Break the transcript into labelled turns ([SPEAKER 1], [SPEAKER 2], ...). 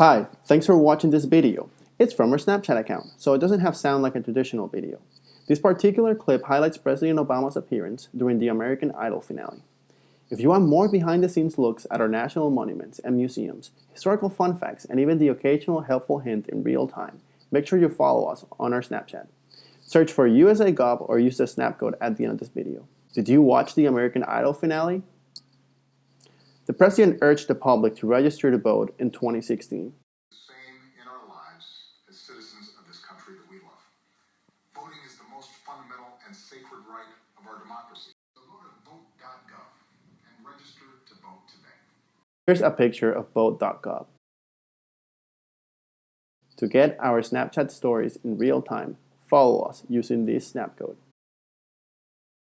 [SPEAKER 1] Hi, thanks for watching this video. It's from our Snapchat account, so it doesn't have sound like a traditional video. This particular clip highlights President Obama's appearance during the American Idol finale. If you want more behind-the-scenes looks at our national monuments and museums, historical fun facts, and even the occasional helpful hint in real time, make sure you follow us on our Snapchat. Search for USAGov or use the snap code at the end of this video. Did you watch the American Idol finale? The president urged the public to register to vote in 2016.
[SPEAKER 2] same in our lives as citizens of this country that we love. Voting is the most fundamental and sacred right of our democracy. So go to vote.gov and register to vote today.
[SPEAKER 1] Here's a picture of vote.gov. To get our Snapchat stories in real time, follow us using this snap code.